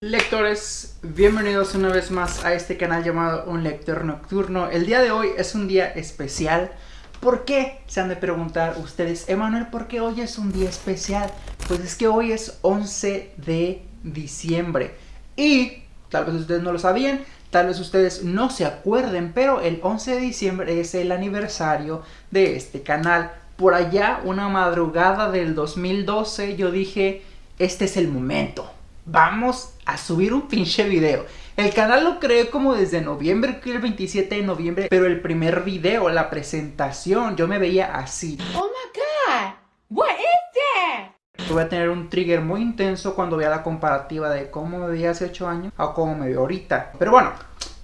Lectores, bienvenidos una vez más a este canal llamado Un Lector Nocturno. El día de hoy es un día especial. ¿Por qué? Se han de preguntar ustedes, Emanuel, ¿por qué hoy es un día especial? Pues es que hoy es 11 de diciembre. Y, tal vez ustedes no lo sabían, tal vez ustedes no se acuerden, pero el 11 de diciembre es el aniversario de este canal. Por allá, una madrugada del 2012, yo dije, este es el momento vamos a subir un pinche video. El canal lo creé como desde noviembre, el 27 de noviembre, pero el primer video, la presentación, yo me veía así. Oh my god, what is that? Voy a tener un trigger muy intenso cuando vea la comparativa de cómo me veía hace 8 años a cómo me veo ahorita. Pero bueno,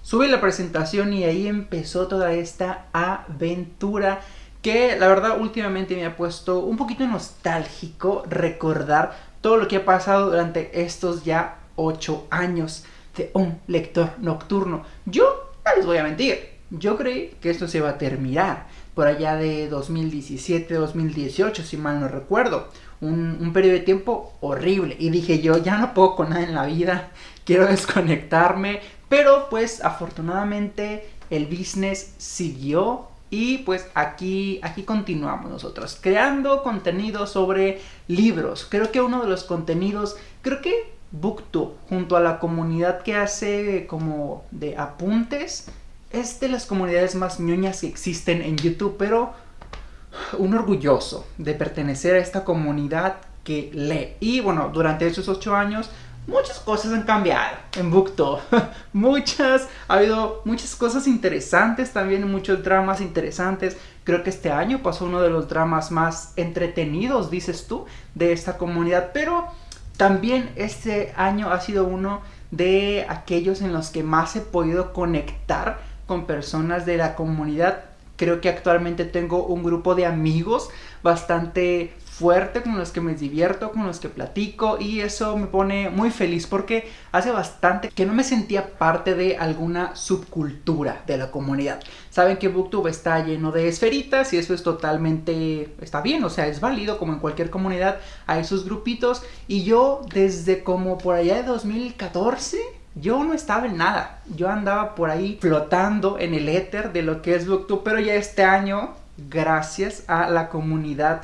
subí la presentación y ahí empezó toda esta aventura que la verdad últimamente me ha puesto un poquito nostálgico recordar todo lo que ha pasado durante estos ya 8 años de un lector nocturno. Yo, no les voy a mentir, yo creí que esto se iba a terminar por allá de 2017, 2018, si mal no recuerdo. Un, un, periodo de tiempo horrible. Y dije yo, ya no puedo con nada en la vida, quiero desconectarme. Pero pues afortunadamente el business siguió y pues aquí, aquí continuamos nosotros, creando contenido sobre libros. Creo que uno de los contenidos, creo que Booktube, junto a la comunidad que hace como de apuntes, es de las comunidades más ñoñas que existen en YouTube, pero un orgulloso de pertenecer a esta comunidad que lee. Y bueno, durante esos ocho años muchas cosas han cambiado en Booktube. muchas, ha habido muchas cosas interesantes también, muchos dramas interesantes. Creo que este año pasó uno de los dramas más entretenidos, dices tú, de esta comunidad. Pero también este año ha sido uno de aquellos en los que más he podido conectar con personas de la comunidad. Creo que actualmente tengo un grupo de amigos bastante fuerte, con los que me divierto, con los que platico y eso me pone muy feliz porque hace bastante que no me sentía parte de alguna subcultura de la comunidad. Saben que Booktube está lleno de esferitas y eso es totalmente, está bien, o sea, es válido como en cualquier comunidad hay sus grupitos y yo desde como por allá de 2014 yo no estaba en nada. Yo andaba por ahí flotando en el éter de lo que es Booktube, pero ya este año, gracias a la comunidad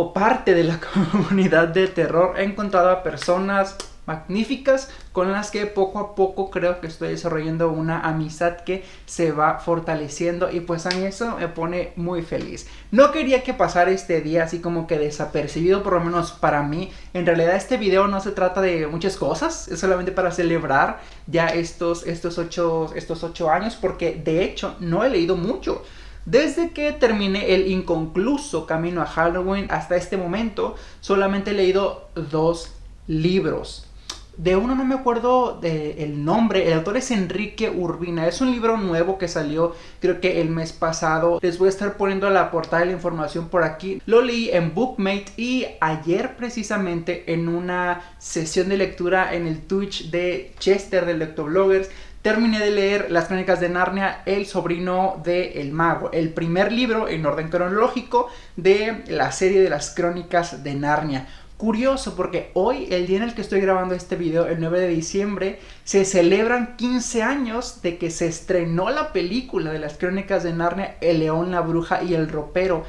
o parte de la comunidad de terror he encontrado a personas magníficas con las que poco a poco creo que estoy desarrollando una amistad que se va fortaleciendo y pues a mí eso me pone muy feliz. No quería que pasara este día así como que desapercibido por lo menos para mí. En realidad este video no se trata de muchas cosas, es solamente para celebrar ya estos, estos, ocho, estos ocho años porque de hecho no he leído mucho. Desde que terminé el inconcluso camino a Halloween hasta este momento, solamente he leído dos libros. De uno no me acuerdo del nombre, el autor es Enrique Urbina, es un libro nuevo que salió creo que el mes pasado. Les voy a estar poniendo la portada de la información por aquí. Lo leí en Bookmate y ayer precisamente en una sesión de lectura en el Twitch de Chester de Lectobloggers terminé de leer Las Crónicas de Narnia, El sobrino de Mago, el primer libro en orden cronológico de la serie de las Crónicas de Narnia. Curioso porque hoy, el día en el que estoy grabando este video, el 9 de diciembre, se celebran 15 años de que se estrenó la película de las Crónicas de Narnia, El León, la Bruja y el Ropero.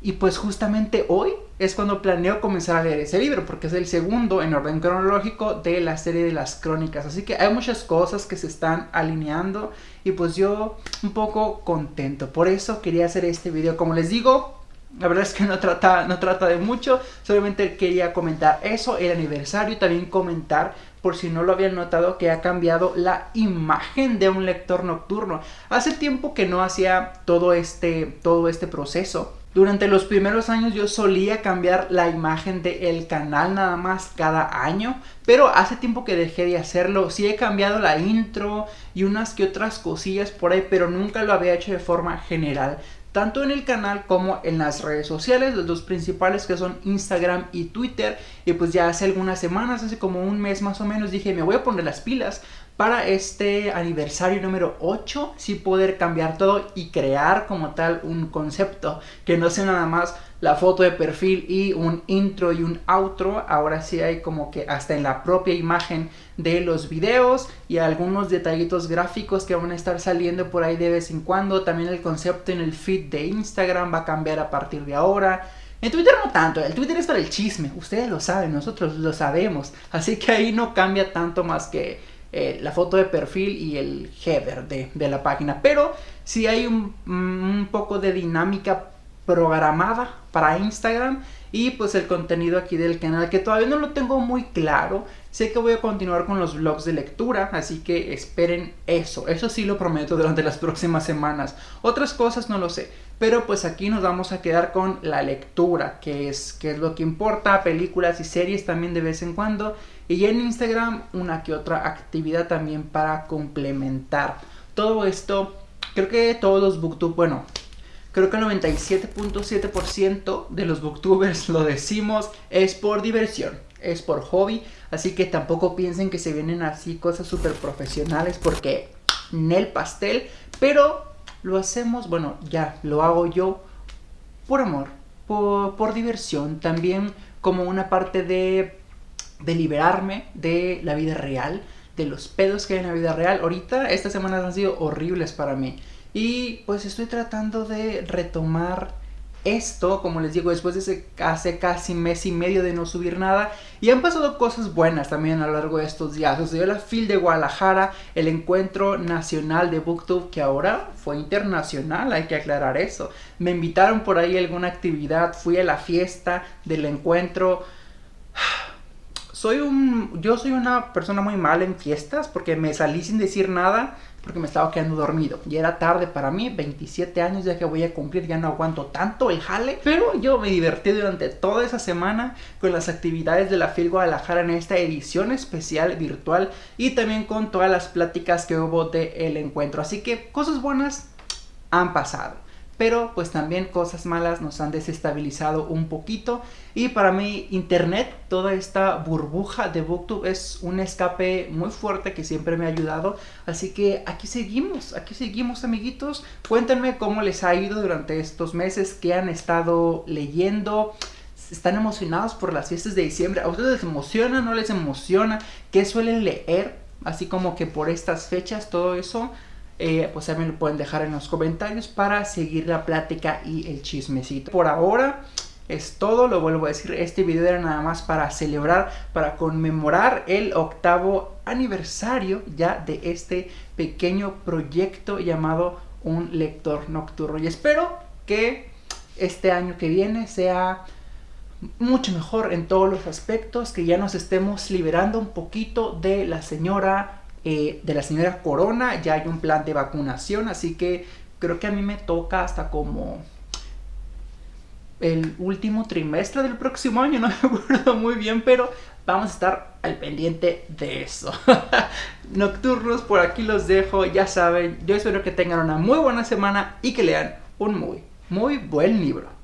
Y pues justamente hoy es cuando planeo comenzar a leer ese libro, porque es el segundo en orden cronológico de la serie de las crónicas. Así que hay muchas cosas que se están alineando y pues yo un poco contento. Por eso quería hacer este video. Como les digo, la verdad es que no trata, no trata de mucho, solamente quería comentar eso, el aniversario, y también comentar, por si no lo habían notado, que ha cambiado la imagen de un lector nocturno. Hace tiempo que no hacía todo este, todo este proceso durante los primeros años yo solía cambiar la imagen del canal nada más cada año, pero hace tiempo que dejé de hacerlo. Sí he cambiado la intro y unas que otras cosillas por ahí, pero nunca lo había hecho de forma general. Tanto en el canal como en las redes sociales, los dos principales que son Instagram y Twitter. Y pues ya hace algunas semanas, hace como un mes más o menos, dije me voy a poner las pilas para este aniversario número 8 sí poder cambiar todo y crear como tal un concepto que no sea nada más la foto de perfil y un intro y un outro. Ahora sí hay como que hasta en la propia imagen de los videos y algunos detallitos gráficos que van a estar saliendo por ahí de vez en cuando. También el concepto en el feed de Instagram va a cambiar a partir de ahora. En Twitter no tanto, el Twitter es para el chisme, ustedes lo saben, nosotros lo sabemos, así que ahí no cambia tanto más que eh, la foto de perfil y el header de, la página, pero si hay un, un poco de dinámica programada para Instagram y pues el contenido aquí del canal que todavía no lo tengo muy claro. Sé que voy a continuar con los vlogs de lectura, así que esperen eso. Eso sí lo prometo durante las próximas semanas. Otras cosas no lo sé, pero pues aquí nos vamos a quedar con la lectura, que es, que es lo que importa, películas y series también de vez en cuando. Y en Instagram una que otra actividad también para complementar. Todo esto, creo que todos los booktube, bueno, Creo que el 97.7% de los booktubers lo decimos es por diversión, es por hobby. Así que tampoco piensen que se vienen así cosas súper profesionales porque el pastel. Pero lo hacemos, bueno, ya lo hago yo por amor, por, por diversión. También como una parte de, de liberarme de la vida real, de los pedos que hay en la vida real. Ahorita estas semanas han sido horribles para mí. Y pues estoy tratando de retomar esto, como les digo, después de ese, hace casi mes y medio de no subir nada. Y han pasado cosas buenas también a lo largo de estos días. Sucedió la FIL de Guadalajara, el encuentro nacional de Booktube, que ahora fue internacional, hay que aclarar eso. Me invitaron por ahí a alguna actividad, fui a la fiesta del encuentro. Soy un. Yo soy una persona muy mala en fiestas porque me salí sin decir nada porque me estaba quedando dormido. Y era tarde para mí, 27 años ya que voy a cumplir, ya no aguanto tanto el jale. Pero yo me divertí durante toda esa semana con las actividades de la FIL Guadalajara en esta edición especial virtual y también con todas las pláticas que hubo de el encuentro. Así que cosas buenas han pasado pero pues también cosas malas nos han desestabilizado un poquito. Y para mí internet, toda esta burbuja de booktube es un escape muy fuerte que siempre me ha ayudado, así que aquí seguimos, aquí seguimos amiguitos, cuéntenme cómo les ha ido durante estos meses, qué han estado leyendo, están emocionados por las fiestas de diciembre, ¿a ustedes les emociona, no les emociona? ¿Qué suelen leer? Así como que por estas fechas, todo eso eh, pues también lo pueden dejar en los comentarios para seguir la plática y el chismecito. Por ahora es todo, lo vuelvo a decir, este video era nada más para celebrar, para conmemorar el octavo aniversario ya de este pequeño proyecto llamado Un Lector Nocturno. Y espero que este año que viene sea mucho mejor en todos los aspectos, que ya nos estemos liberando un poquito de la señora eh, de la señora Corona, ya hay un plan de vacunación, así que creo que a mí me toca hasta como el último trimestre del próximo año, no me acuerdo muy bien, pero vamos a estar al pendiente de eso. Nocturnos, por aquí los dejo, ya saben, yo espero que tengan una muy buena semana y que lean un muy, muy buen libro.